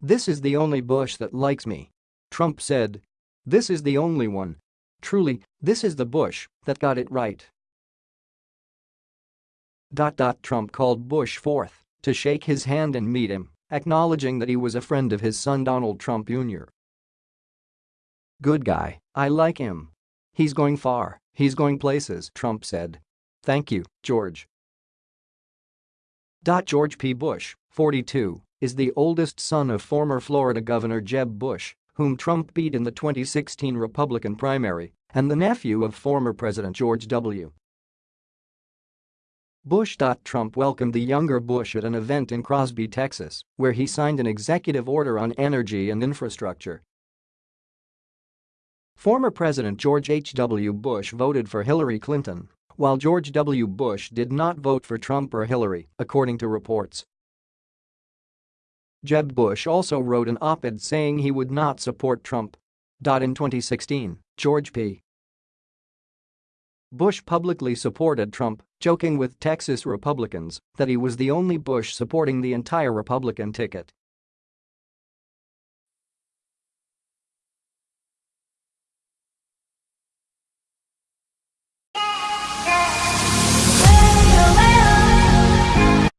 This is the only Bush that likes me. Trump said. This is the only one. Truly, this is the Bush that got it right. Trump called Bush forth to shake his hand and meet him, acknowledging that he was a friend of his son Donald Trump Jr. Good guy, I like him. He's going far, he's going places, Trump said. Thank you, George. George P. Bush, 42, is the oldest son of former Florida Governor Jeb Bush, whom Trump beat in the 2016 Republican primary, and the nephew of former President George W. Bush. Trump welcomed the younger Bush at an event in Crosby, Texas, where he signed an executive order on energy and infrastructure. Former President George H.W. Bush voted for Hillary Clinton, while George W. Bush did not vote for Trump or Hillary, according to reports. Jeb Bush also wrote an op-ed saying he would not support Trump. In 2016, George P. Bush publicly supported Trump, joking with Texas Republicans that he was the only Bush supporting the entire Republican ticket.